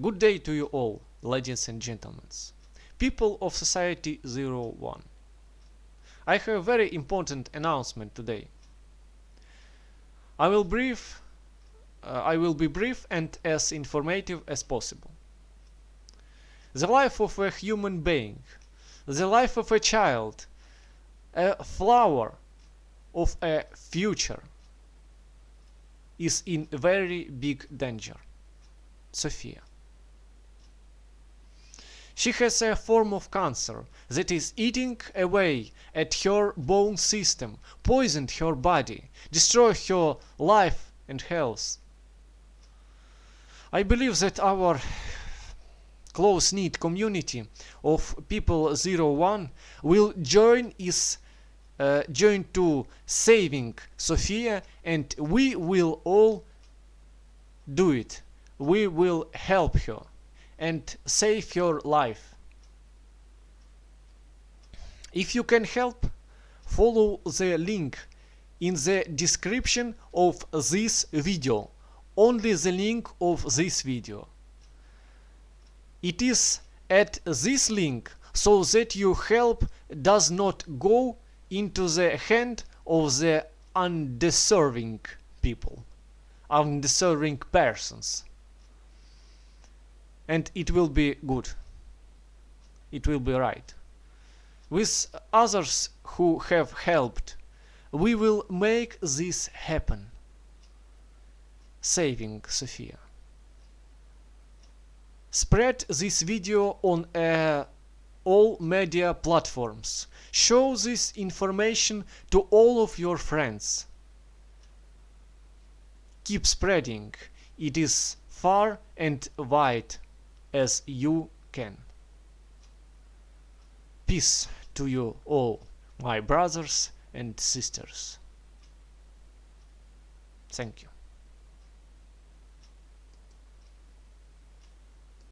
Good day to you all, ladies and gentlemen. People of Society 01. I have a very important announcement today. I will brief uh, I will be brief and as informative as possible. The life of a human being, the life of a child, a flower of a future is in very big danger. Sophia. She has a form of cancer that is eating away at her bone system, poisoned her body, destroy her life and health. I believe that our close-knit community of people 01 will join is uh, join to saving Sophia and we will all do it. We will help her and save your life. If you can help, follow the link in the description of this video. Only the link of this video. It is at this link so that your help does not go into the hand of the undeserving people, undeserving persons and it will be good. It will be right. With others who have helped, we will make this happen. Saving Sophia. Spread this video on uh, all media platforms. Show this information to all of your friends. Keep spreading. It is far and wide as you can. Peace to you all, my brothers and sisters. Thank you.